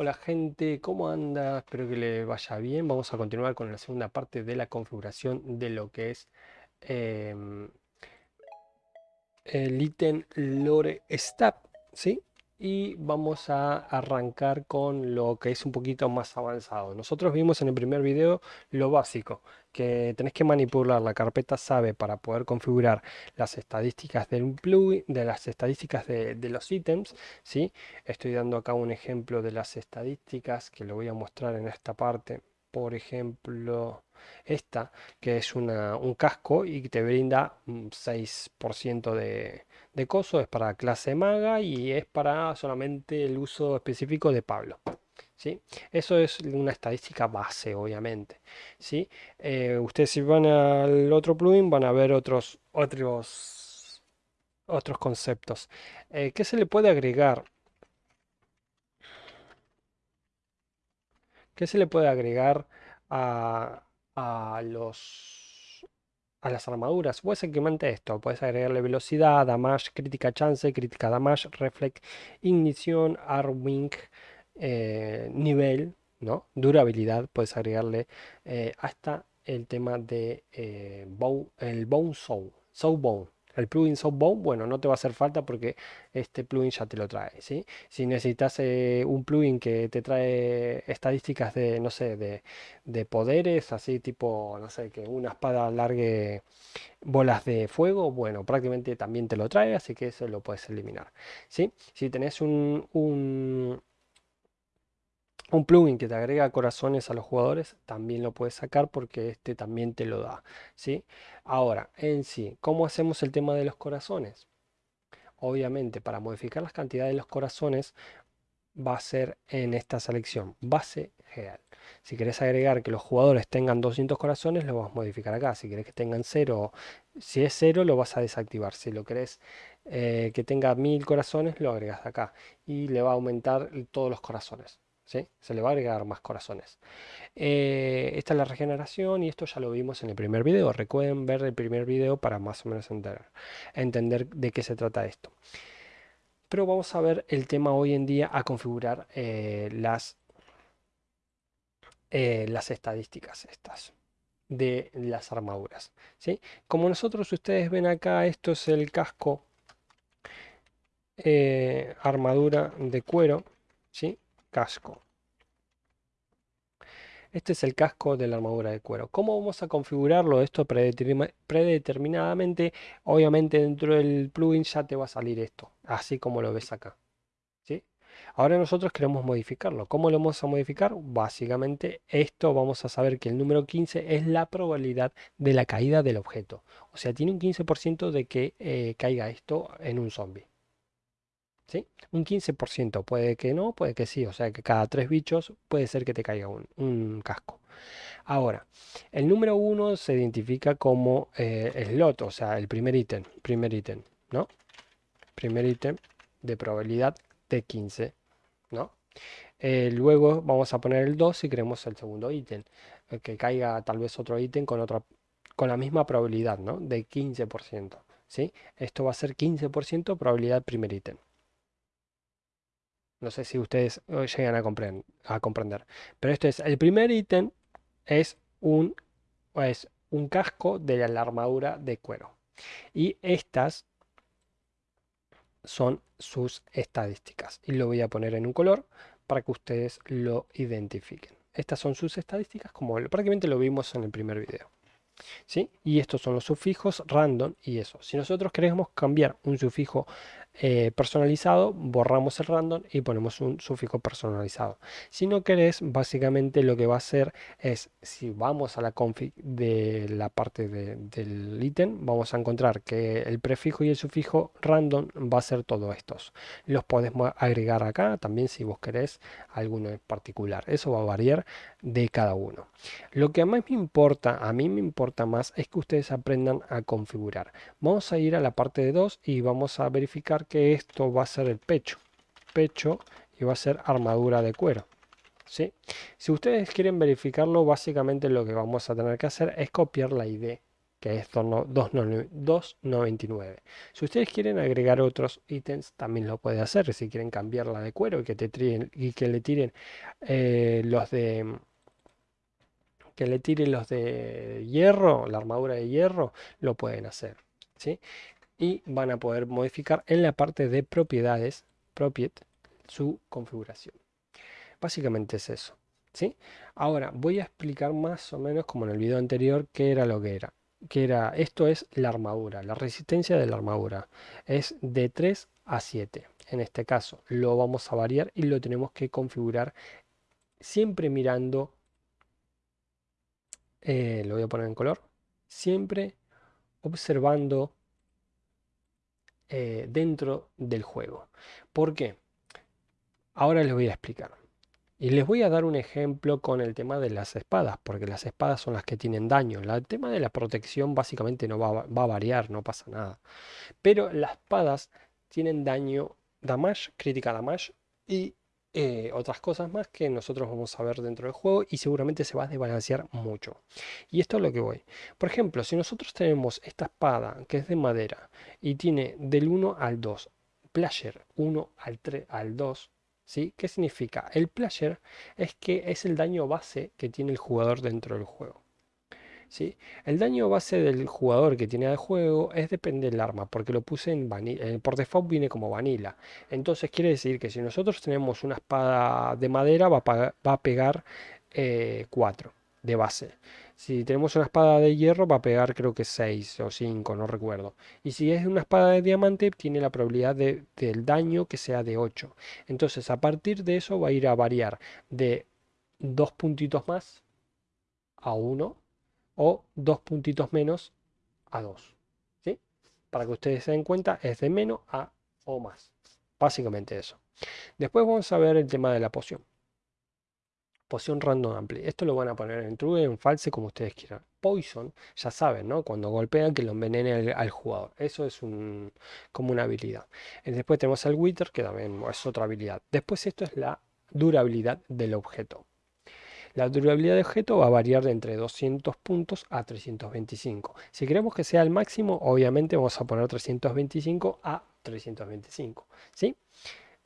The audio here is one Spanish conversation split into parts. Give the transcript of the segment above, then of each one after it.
Hola gente, ¿cómo anda? Espero que le vaya bien. Vamos a continuar con la segunda parte de la configuración de lo que es em, el ítem Lore Stab, ¿sí? Y vamos a arrancar con lo que es un poquito más avanzado. Nosotros vimos en el primer video lo básico, que tenés que manipular la carpeta SABE para poder configurar las estadísticas del plugin, de las estadísticas de, los ítems, ¿sí? Estoy dando acá un ejemplo de las estadísticas que lo voy a mostrar en esta parte. Por ejemplo, esta, que es un casco y te brinda un 6% de, de coso, es para clase maga y es para solamente el uso específico de Pablo. ¿Sí? Eso es una estadística base, obviamente. ¿sí? Eh, ustedes si van al otro plugin van a ver otros, otros, otros conceptos. Eh, ¿Qué se le puede agregar? ¿Qué se le puede agregar a, a los a las armaduras. Básicamente esto, puedes agregarle velocidad, damage, crítica chance, crítica damage, reflect, ignición, arming, eh, nivel, ¿no? Durabilidad, puedes agregarle eh, hasta el tema de eh, el bone soul, soul bone. El plugin Softbone, bueno, no te va a hacer falta porque este plugin ya te lo trae, ¿sí? Si necesitas eh, un plugin que te trae estadísticas de, no sé, de, poderes, así tipo, no sé, que una espada largue bolas de fuego, bueno, prácticamente también te lo trae, así que eso lo puedes eliminar, ¿sí? Si tenés un un plugin que te agrega corazones a los jugadores también lo puedes sacar porque este también te lo da ¿sí? ahora en sí ¿cómo hacemos el tema de los corazones? obviamente para modificar las cantidades de los corazones va a ser en esta selección base general si querés agregar que los jugadores tengan 200 corazones lo vas a modificar acá. Si querés que tengan 0 si es 0 lo vas a desactivar. Si lo querés eh, que tenga 1000 corazones lo agregas acá. Y le va a aumentar todos los corazones se le va a agregar más corazones. Eh, esta es la regeneración y esto ya lo vimos en el primer video. Recuerden ver el primer video para más o menos entender, de qué se trata esto. Pero vamos a ver el tema hoy en día a configurar eh, las, eh, las estadísticas estas de las armaduras. ¿sí? Como nosotros ustedes ven acá, esto es el casco armadura de cuero. ¿sí? Casco. Este es el casco de la armadura de cuero. ¿Cómo vamos a configurarlo esto predeterminadamente? Obviamente dentro del plugin ya te va a salir esto, así como lo ves acá. ¿sí? Ahora nosotros queremos modificarlo. ¿Cómo lo vamos a modificar? Básicamente esto vamos a saber que el número 15 es la probabilidad de la caída del objeto. O sea, tiene un 15% de que eh, caiga esto en un zombie. ¿Sí? Un 15%, puede que no, puede que sí, o sea que cada tres bichos puede ser que te caiga un, casco. Ahora, el número 1 se identifica como eh, slot, o sea, el primer ítem, primer ítem, ¿no? Primer ítem de probabilidad de 15, ¿no? Eh, luego vamos a poner el 2 si queremos el segundo ítem, eh, que caiga tal vez otro ítem con, otra, con la misma probabilidad, ¿no? De 15%, ¿sí? Esto va a ser 15% probabilidad primer ítem. No sé si ustedes eh, llegan a, comprender, a comprender. Pero esto es, el primer ítem es un, es un casco de la armadura de cuero. Y estas son sus estadísticas. Y lo voy a poner en un color para que ustedes lo identifiquen. Estas son sus estadísticas como prácticamente lo vimos en el primer video. ¿Sí? Y estos son los sufijos random y eso. Si nosotros queremos cambiar un sufijo eh, personalizado, borramos el random y ponemos un sufijo personalizado. Si no querés, básicamente lo que va a hacer es, si vamos a la config de la parte del ítem, vamos a encontrar que el prefijo y el sufijo random va a ser todos estos. Los podemos agregar acá también si vos querés alguno en particular. Eso va a variar de cada uno. Lo que más me importa, a mí me importa más, es que ustedes aprendan a configurar. Vamos a ir a la parte de 2 y vamos a verificar que esto va a ser el pecho. Pecho y va a ser armadura de cuero. ¿sí? Si ustedes quieren verificarlo, básicamente lo que vamos a tener que hacer es copiar la ID que es 2.99. Si ustedes quieren agregar otros ítems, también lo puede hacer. Si quieren cambiarla de cuero y que, te y que le tiren eh, los de que le tiren los de hierro, la armadura de hierro, lo pueden hacer. ¿sí? Y van a poder modificar en la parte de propiedades, propiet, su configuración. Básicamente es eso. ¿sí? Ahora voy a explicar más o menos como en el video anterior qué era lo que era que era, esto es la armadura, la resistencia de la armadura. Es de 3 a 7. En este caso lo vamos a variar y lo tenemos que configurar siempre mirando, eh, lo voy a poner en color, siempre observando eh, dentro del juego. ¿Por qué? Ahora les voy a explicar. Y les voy a dar un ejemplo con el tema de las espadas, porque las espadas son las que tienen daño. El tema de la protección básicamente no va, a variar, no pasa nada. Pero las espadas tienen daño, damage, crítica damage y eh, otras cosas más que nosotros vamos a ver dentro del juego y seguramente se va a desbalancear mucho. Y esto es lo que voy. Por ejemplo, si nosotros tenemos esta espada que es de madera y tiene del 1 al 2, player 1 al 3 al 2, ¿Sí? ¿Qué significa? El player es que es el daño base que tiene el jugador dentro del juego. ¿Sí? El daño base del jugador que tiene al juego es depende del arma, porque lo puse en vanilla. Eh, por default viene como vanilla. Entonces quiere decir que si nosotros tenemos una espada de madera va a, pegar 4 eh, de base. Si tenemos una espada de hierro va a pegar creo que 6 o 5, no recuerdo. Y si es una espada de diamante tiene la probabilidad de, del daño que sea de 8. Entonces a partir de eso va a ir a variar de 2 puntitos más a 1 o 2 puntitos menos a 2. ¿sí? Para que ustedes se den cuenta es de menos a o más. Básicamente eso. Después vamos a ver el tema de la poción. Poción random ampli. Esto lo van a poner en true, en false, como ustedes quieran. Poison, ya saben, ¿no? Cuando golpean que lo envenene al, jugador. Eso es un, como una habilidad. Y después tenemos el wither, que también es otra habilidad. Después esto es la durabilidad del objeto. La durabilidad del objeto va a variar de entre 200 puntos a 325. Si queremos que sea el máximo, obviamente vamos a poner 325 a 325. ¿Sí?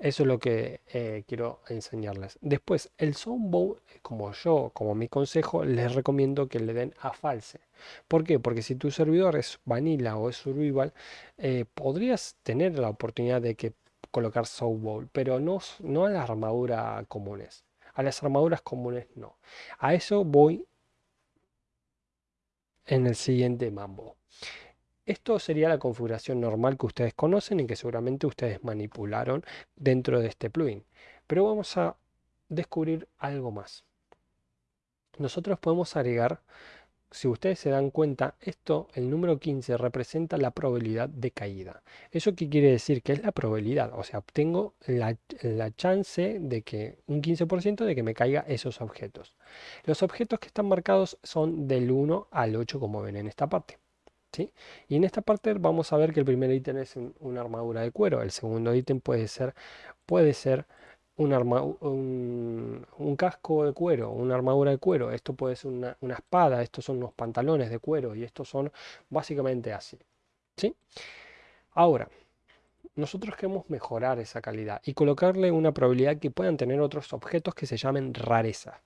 Eso es lo que eh, quiero enseñarles. Después, el Soundbow, como yo, como mi consejo, les recomiendo que le den a false. ¿Por qué? Porque si tu servidor es vanilla o es survival, eh, podrías tener la oportunidad de que colocar Soundbow, pero no, no a las armaduras comunes. A las armaduras comunes no. A eso voy en el siguiente mambo. Esto sería la configuración normal que ustedes conocen y que seguramente ustedes manipularon dentro de este plugin. Pero vamos a descubrir algo más. Nosotros podemos agregar, si ustedes se dan cuenta, esto, el número 15, representa la probabilidad de caída. ¿Eso qué quiere decir? Que es la probabilidad. O sea, obtengo la, chance de que, un 15% de que me caiga esos objetos. Los objetos que están marcados son del 1 al 8, como ven en esta parte. Y en esta parte vamos a ver que el primer ítem es una armadura de cuero, el segundo ítem puede ser, puede ser un, un, casco de cuero, una armadura de cuero, esto puede ser una, espada, estos son unos pantalones de cuero y estos son básicamente así. ¿sí? Ahora, nosotros queremos mejorar esa calidad y colocarle una probabilidad que puedan tener otros objetos que se llamen rareza.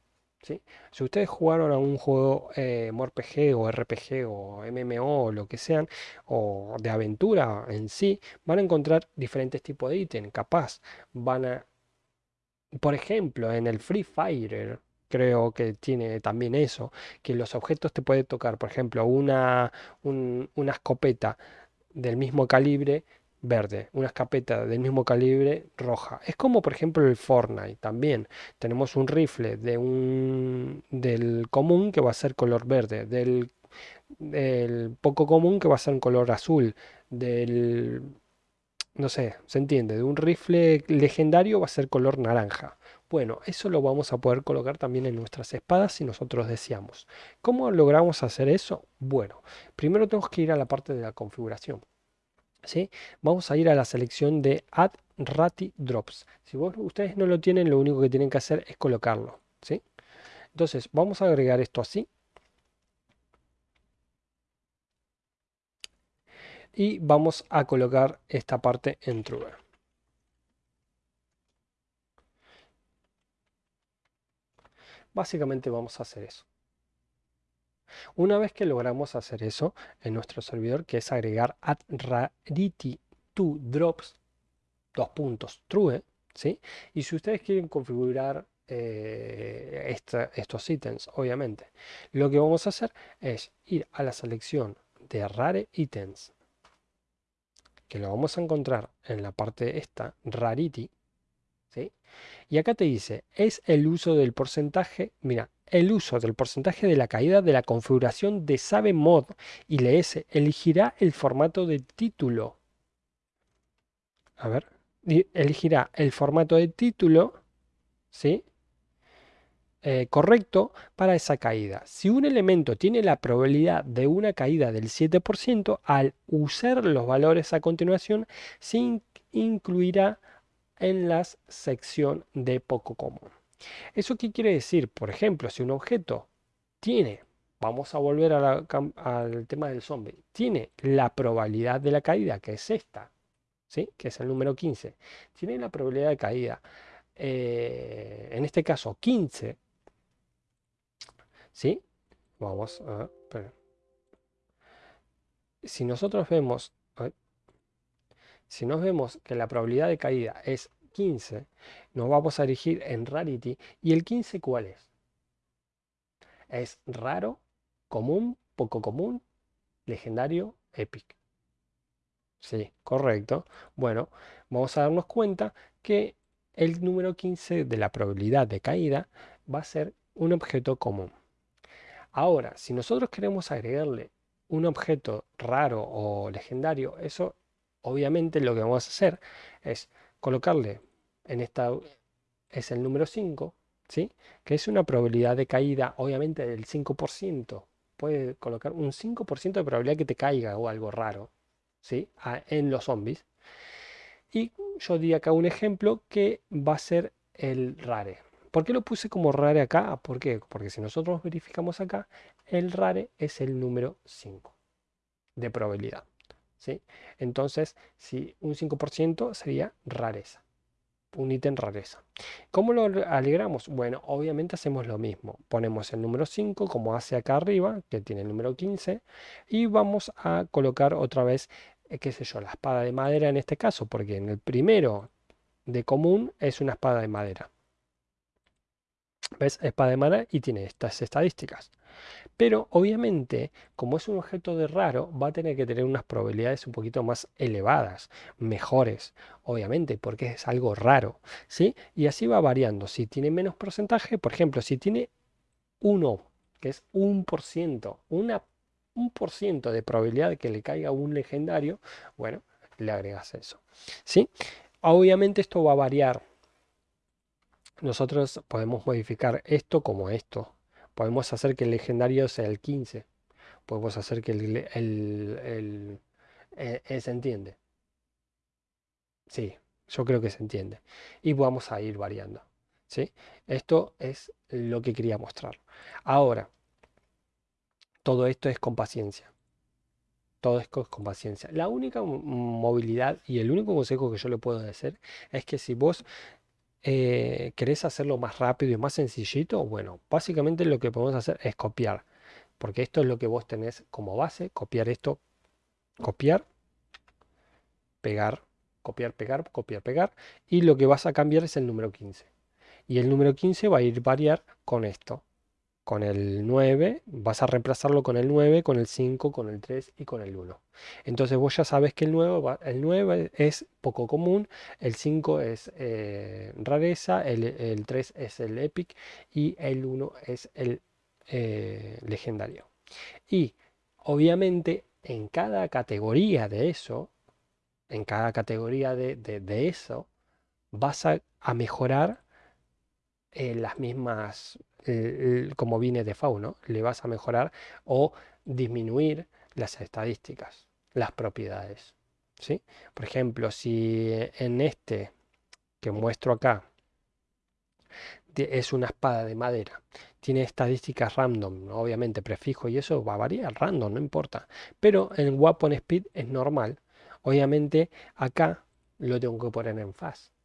Si ustedes jugaron a un juego eh, MORPG o RPG o MMO o lo que sean, o de aventura en sí, van a encontrar diferentes tipos de ítems. Capaz van a, por ejemplo, en el Free Fire, creo que tiene también eso, que los objetos te pueden tocar, por ejemplo, una, una escopeta del mismo calibre verde, una escopeta del mismo calibre roja. Es como por ejemplo el Fortnite también. Tenemos un rifle de un del común que va a ser color verde, del, poco común que va a ser color azul, del no sé, se entiende, de un rifle legendario va a ser color naranja. Bueno, eso lo vamos a poder colocar también en nuestras espadas si nosotros deseamos. ¿Cómo logramos hacer eso? Bueno, primero tenemos que ir a la parte de la configuración. Vamos a ir a la selección de Add Rati Drops. Si ustedes no lo tienen, lo único que tienen que hacer es colocarlo. Entonces, vamos a agregar esto así. y vamos a colocar esta parte en true. Básicamente vamos a hacer eso. Una vez que logramos hacer eso en nuestro servidor, que es agregar add rarity to drops, dos puntos, true, ¿sí? Y si ustedes quieren configurar eh, estos ítems, obviamente, lo que vamos a hacer es ir a la selección de rare items, que lo vamos a encontrar en la parte esta, rarity, ¿sí? Y acá te dice, es el uso del porcentaje, mira, el uso del porcentaje de la caída de la configuración de Sabe Mod y LS elegirá el formato de título. A ver, elegirá el formato de título, ¿sí? Eh, correcto para esa caída. Si un elemento tiene la probabilidad de una caída del 7%, al usar los valores a continuación, se incluirá en la sección de poco común. ¿Eso qué quiere decir? Por ejemplo, si un objeto tiene, vamos a volver al tema del zombie, tiene la probabilidad de la caída, que es esta, ¿sí? que es el número 15, tiene la probabilidad de caída, eh, en este caso 15, ¿sí? Vamos a... Si nosotros vemos... Si nos vemos que la probabilidad de caída es 15, nos vamos a dirigir en Rarity. ¿Y el 15 cuál es? Es raro, común, poco común, legendario, epic. Sí, correcto. Bueno, vamos a darnos cuenta que el número 15 de la probabilidad de caída va a ser un objeto común. Ahora, si nosotros queremos agregarle un objeto raro o legendario, eso obviamente lo que vamos a hacer es colocarle en esta es el número 5, ¿sí? que es una probabilidad de caída obviamente del 5%. Puede colocar un 5% de probabilidad que te caiga o algo raro ¿sí? en los zombies. Y yo di acá un ejemplo que va a ser el rare. ¿Por qué lo puse como rare acá? ¿Por qué? Porque si nosotros verificamos acá, el rare es el número 5 de probabilidad. Entonces, si un 5% sería rareza un ítem rareza. ¿Cómo lo alegramos? Bueno, obviamente hacemos lo mismo. Ponemos el número 5 como hace acá arriba, que tiene el número 15, y vamos a colocar otra vez, eh, qué sé yo, la espada de madera en este caso, porque en el primero de común es una espada de madera. ¿Ves? Espada de madera y tiene estas estadísticas. Pero obviamente, como es un objeto de raro, va a tener que tener unas probabilidades un poquito más elevadas, mejores, obviamente, porque es algo raro, ¿sí? Y así va variando. Si tiene menos porcentaje, por ejemplo, si tiene 1, que es un por ciento, una, un por ciento de probabilidad de que le caiga un legendario, bueno, le agregas eso, ¿sí? Obviamente esto va a variar. Nosotros podemos modificar esto como esto, Podemos hacer que el legendario sea el 15. Podemos hacer que el... el, eh, eh, ¿Se entiende? Sí, yo creo que se entiende. Y vamos a ir variando. ¿sí? Esto es lo que quería mostrar. Ahora, todo esto es con paciencia. Todo esto es con paciencia. La única movilidad y el único consejo que yo le puedo decir es que si vos eh, ¿Querés hacerlo más rápido y más sencillito? Bueno, básicamente lo que podemos hacer es copiar. Porque esto es lo que vos tenés como base. Copiar esto, copiar, pegar, copiar, pegar, copiar, pegar. Y lo que vas a cambiar es el número 15. Y el número 15 va a ir variar con esto con el 9, vas a reemplazarlo con el 9, con el 5, con el 3 y con el 1. Entonces vos ya sabes que el 9, el 9 es poco común, el 5 es eh, rareza, el, 3 es el epic y el 1 es el eh, legendario. Y obviamente en cada categoría de eso, en cada categoría de, eso, vas a, mejorar eh, las mismas como viene de fauno, le vas a mejorar o disminuir las estadísticas, las propiedades. ¿sí? Por ejemplo, si en este que muestro acá es una espada de madera. Tiene estadísticas random, obviamente prefijo y eso va a variar, random, no importa. Pero en Weapon Speed es normal. Obviamente acá lo tengo que poner en fast.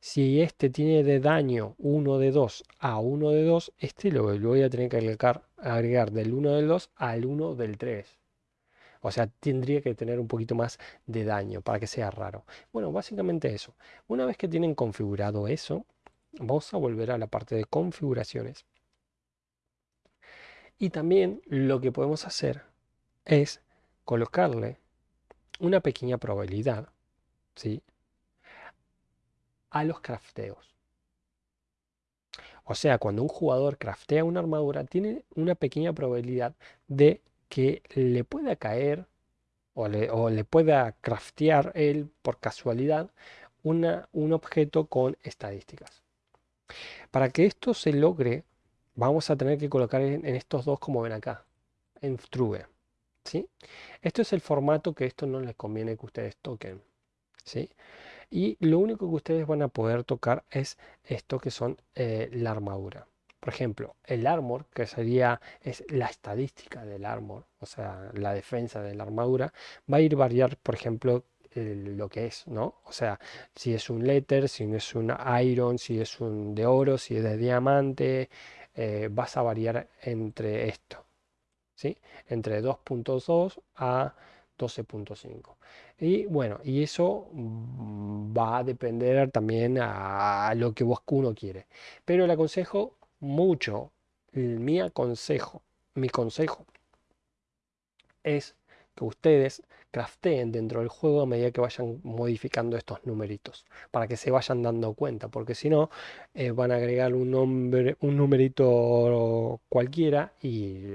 Si este tiene de daño 1 de 2 a 1 de 2, este lo, voy a tener que agregar, agregar del 1 del 2 al 1 del 3. O sea, tendría que tener un poquito más de daño para que sea raro. Bueno, básicamente eso. Una vez que tienen configurado eso, vamos a volver a la parte de configuraciones. Y también lo que podemos hacer es colocarle una pequeña probabilidad ¿sí? A los crafteos. O sea, cuando un jugador craftea una armadura, tiene una pequeña probabilidad de que le pueda caer o le, pueda craftear él por casualidad un objeto con estadísticas. Para que esto se logre, vamos a tener que colocar en, estos dos como ven acá, en true. ¿sí? Esto es el formato que esto no les conviene que ustedes toquen. ¿sí? Y lo único que ustedes van a poder tocar es esto que son eh, la armadura. Por ejemplo, el armor, que sería es la estadística del armor, o sea, la defensa de la armadura, va a ir variar, por ejemplo, lo que es, ¿no? O sea, si es un letter, si es un iron, si es un de oro, si es de diamante, eh, vas a variar entre esto, ¿sí? Entre 2.2 a 12.5. Y bueno, y eso mm, va a depender también a lo que uno quiere. Pero le aconsejo mucho, mi consejo, mi consejo es que ustedes crafteen dentro del juego a medida que vayan modificando estos numeritos, para que se vayan dando cuenta, porque si no, eh, van a agregar un, nombre, un numerito cualquiera y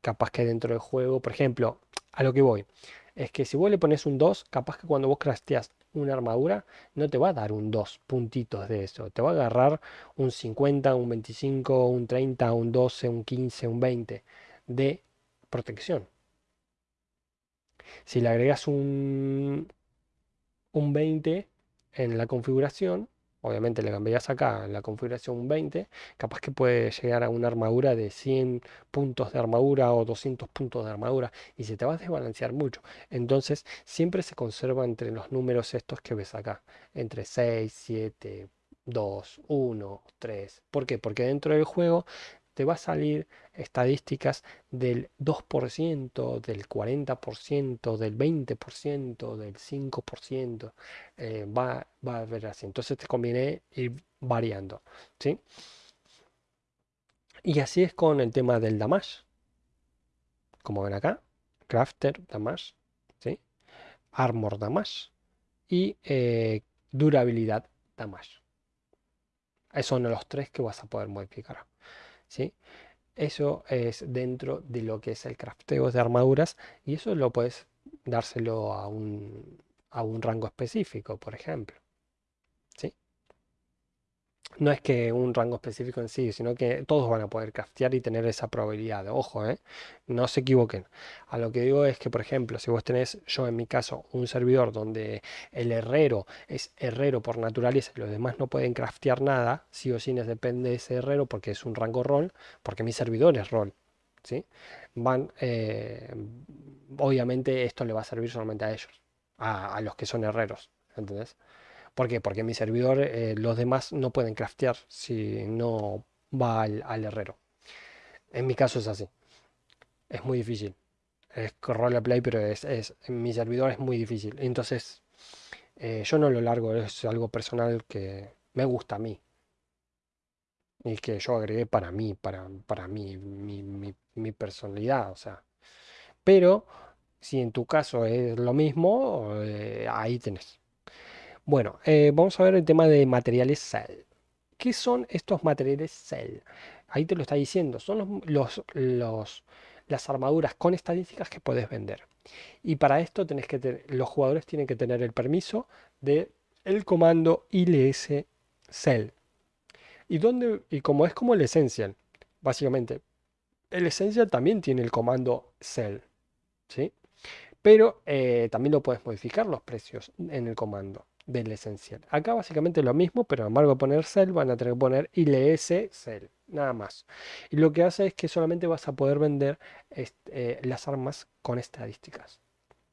capaz que dentro del juego, por ejemplo, a lo que voy, es que si vos le pones un 2, capaz que cuando vos crafteas una armadura, no te va a dar un 2 puntitos de eso. Te va a agarrar un 50, un 25, un 30, un 12, un 15, un 20 de protección. Si le agregas un, un 20 en la configuración, obviamente le cambiarías acá la configuración 20, capaz que puede llegar a una armadura de 100 puntos de armadura o 200 puntos de armadura y se te va a desbalancear mucho. Entonces siempre se conserva entre los números estos que ves acá, entre 6, 7, 2, 1, 3. ¿Por qué? Porque dentro del juego te va a salir estadísticas del 2%, del 40%, del 20%, del 5%, eh, va, va a haber así. Entonces te conviene ir variando, ¿sí? Y así es con el tema del damage. Como ven acá, crafter damage, ¿sí? Armor damage y eh, durabilidad damage. Esos son los tres que vas a poder modificar. ¿Sí? Eso es dentro de lo que es el crafteo de armaduras y eso lo puedes dárselo a un, a un rango específico, por ejemplo. No es que un rango específico en sí, sino que todos van a poder craftear y tener esa probabilidad. Ojo, ¿eh? no se equivoquen. A lo que digo es que, por ejemplo, si vos tenés, yo en mi caso, un servidor donde el herrero es herrero por naturaleza y los demás no pueden craftear nada, sí o sí depende de ese herrero porque es un rango rol, porque mi servidor es rol. ¿sí? Van, eh, obviamente esto le va a servir solamente a ellos, a, a los que son herreros. ¿Entendés? ¿Por qué? Porque mi servidor, eh, los demás no pueden craftear si no va al, herrero. En mi caso es así. Es muy difícil. Es roleplay, pero es, es, en mi servidor es muy difícil. Entonces, eh, yo no lo largo, es algo personal que me gusta a mí. Y que yo agregué para mí, para, para mí, mi, personalidad, o sea. Pero, si en tu caso es lo mismo, eh, ahí tenés. Bueno, eh, vamos a ver el tema de materiales Cell. ¿Qué son estos materiales Cell? Ahí te lo está diciendo, son los, las armaduras con estadísticas que puedes vender. Y para esto que los jugadores tienen que tener el permiso de el comando ILS Cell. Y, dónde, y como es como el Essential, básicamente, el Essential también tiene el comando Cell. ¿sí? Pero eh, también lo puedes modificar los precios en el comando. Del esencial. Acá básicamente lo mismo, pero en embargo de poner cell van a tener que poner ILS cell, nada más. Y lo que hace es que solamente vas a poder vender eh, las armas con estadísticas.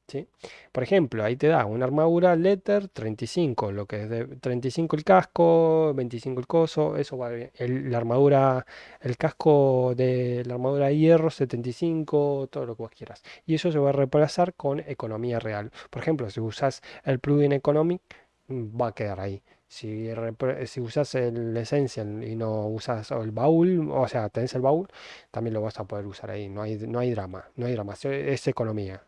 ¿sí? Por ejemplo, ahí te da una armadura letter 35, lo que es de 35 el casco, 25 el coso, eso va bien. la armadura, el casco de la armadura de hierro 75, todo lo que vos quieras. Y eso se va a reemplazar con economía real. Por ejemplo, si usas el plugin Economic, va a quedar ahí. Si, si usas el Essential y no usas el baúl, o sea, tenés el baúl, también lo vas a poder usar ahí. No hay, no hay drama, no hay drama, es economía.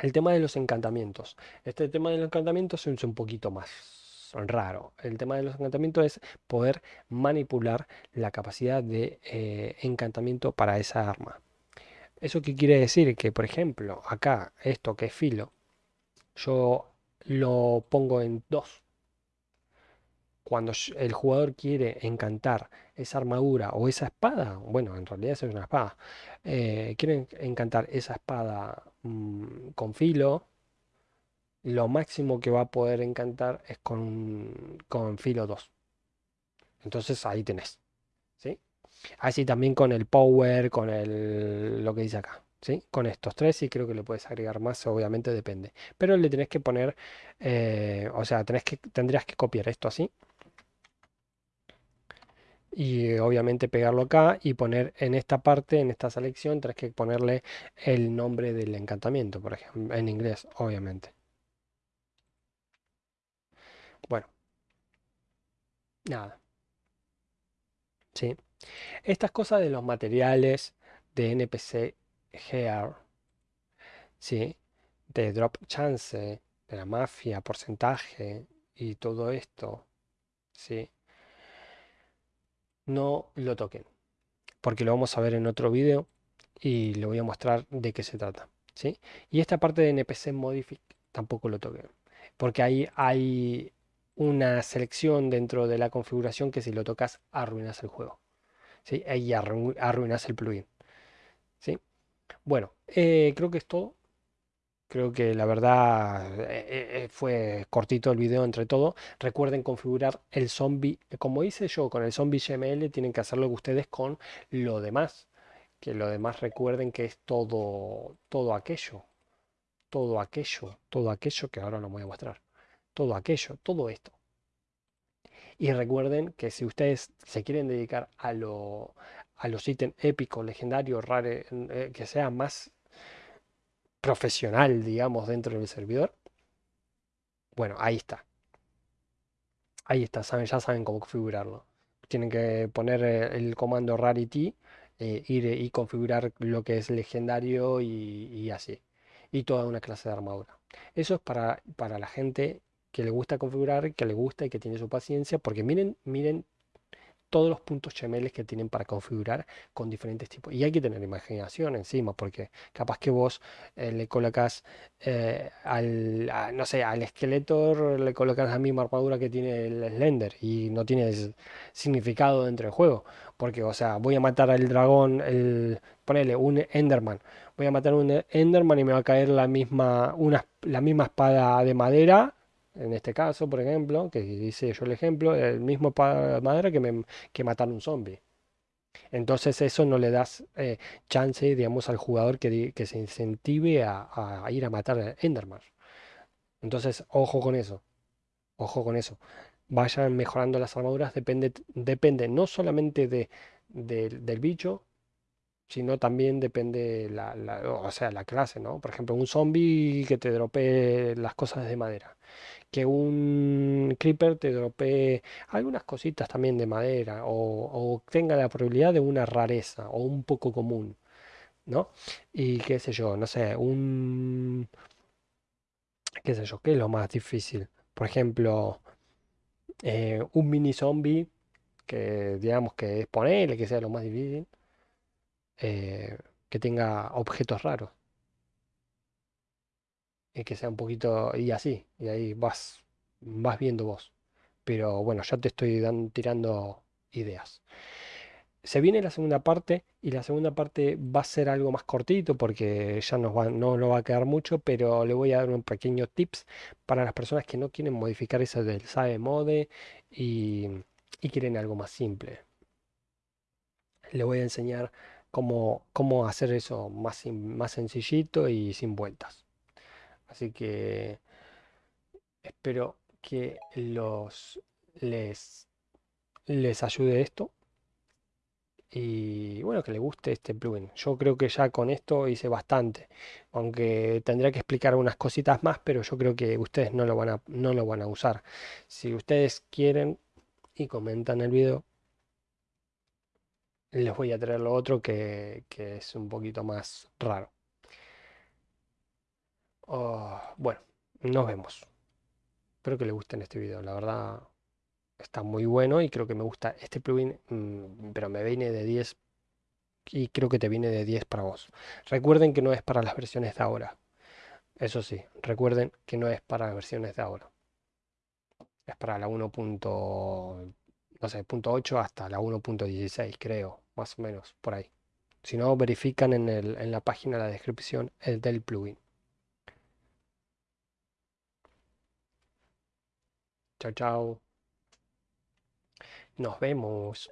El tema de los encantamientos. Este tema de los encantamientos es un poquito más raro. El tema de los encantamientos es poder manipular la capacidad de eh, encantamiento para esa arma. ¿Eso qué quiere decir? Que, por ejemplo, acá, esto que es filo, yo lo pongo en 2 cuando el jugador quiere encantar esa armadura o esa espada, bueno, en realidad es una espada, eh, quiere encantar esa espada mm, con filo, lo máximo que va a poder encantar es con, con filo 2. Entonces ahí tenés. ¿sí? Así también con el power, con el, lo que dice acá. Con estos tres y creo que le puedes agregar más, obviamente depende. Pero le tenés que poner, eh, o sea, tenés que, tendrías que copiar esto así y obviamente pegarlo acá y poner en esta parte, en esta selección, tienes que ponerle el nombre del encantamiento, por ejemplo, en inglés, obviamente. Bueno, nada. Sí. Estas cosas de los materiales de NPC Gear, ¿sí? De drop chance, de la mafia, porcentaje y todo esto, ¿sí? no lo toquen, porque lo vamos a ver en otro video y le voy a mostrar de qué se trata. ¿sí? Y esta parte de NPC Modific tampoco lo toquen, porque ahí hay una selección dentro de la configuración que si lo tocas arruinas el juego. ¿sí? Ahí arruinas el plugin. ¿sí? Bueno, eh, creo que es todo. Creo que la verdad eh, eh, fue cortito el video entre todo. Recuerden configurar el zombie, como hice yo con el zombie GML, tienen que hacerlo ustedes con lo demás. Que lo demás recuerden que es todo, todo aquello. Todo aquello, todo aquello que ahora no voy a mostrar. Todo aquello, todo esto. Y recuerden que si ustedes se quieren dedicar a, lo, a los ítems épicos, legendarios, raros, eh, que sea más profesional, digamos, dentro del servidor. Bueno, ahí está. Ahí está, saben, ya saben cómo configurarlo. Tienen que poner eh, el comando rarity, eh, ir y configurar lo que es legendario y, así. Y toda una clase de armadura. Eso es para, para la gente que le gusta configurar, que le gusta y que tiene su paciencia, porque miren, miren todos los puntos HTML que tienen para configurar con diferentes tipos. Y hay que tener imaginación encima, porque capaz que vos eh, le colocas eh, al, no sé, al esqueleto le colocas la misma armadura que tiene el Slender y no tiene significado dentro del juego. Porque, o sea, voy a matar al dragón, el, ponele un Enderman. Voy a matar un Enderman y me va a caer la misma, una, la misma espada de madera en este caso, por ejemplo, que hice yo el ejemplo, el mismo madera que, me, que matar un zombie. Entonces eso no le das eh, chance, digamos, al jugador que, que se incentive a, ir a matar a Enderman. Entonces, ojo con eso. Ojo con eso. Vayan mejorando las armaduras, depende, depende no solamente de, del bicho, sino también depende la, o sea, la clase, ¿no? Por ejemplo, un zombie que te dropee las cosas de madera que un creeper te dropee algunas cositas también de madera o, tenga la probabilidad de una rareza o un poco común, ¿no? Y qué sé yo, no sé, un... qué sé yo, ¿qué es lo más difícil? Por ejemplo, eh, un mini zombie que digamos que es ponerle que sea lo más difícil, eh, que tenga objetos raros que sea un poquito y así, y ahí vas, vas viendo vos. Pero bueno, ya te estoy tirando ideas. se viene la segunda parte y la segunda parte va a ser algo más cortito porque ya nos no lo va a quedar mucho, pero le voy a dar un pequeño tips para las personas que no quieren modificar eso del SAE mode y, y quieren algo más simple. Le voy a enseñar cómo, hacer eso más, más sencillito y sin vueltas. Así que espero que los les, les ayude esto y bueno, que le guste este plugin. Yo creo que ya con esto hice bastante, aunque tendría que explicar unas cositas más, pero yo creo que ustedes no lo van a, no lo van a usar. Si ustedes quieren y comentan el video, les voy a traer lo otro que, es un poquito más raro. Oh, bueno, nos vemos. Espero que les guste este video. La verdad está muy bueno y creo que me gusta este plugin, mm, pero me viene de 10 y creo que te viene de 10 para vos. Recuerden que no es para las versiones de ahora. Eso sí, recuerden que no es para las versiones de ahora. Es para la 1. No sé, punto 8 hasta la 1.16, creo, más o menos, por ahí. Si no, verifican en, el, en la página, la descripción, el del plugin. Chao, chao. Nos vemos.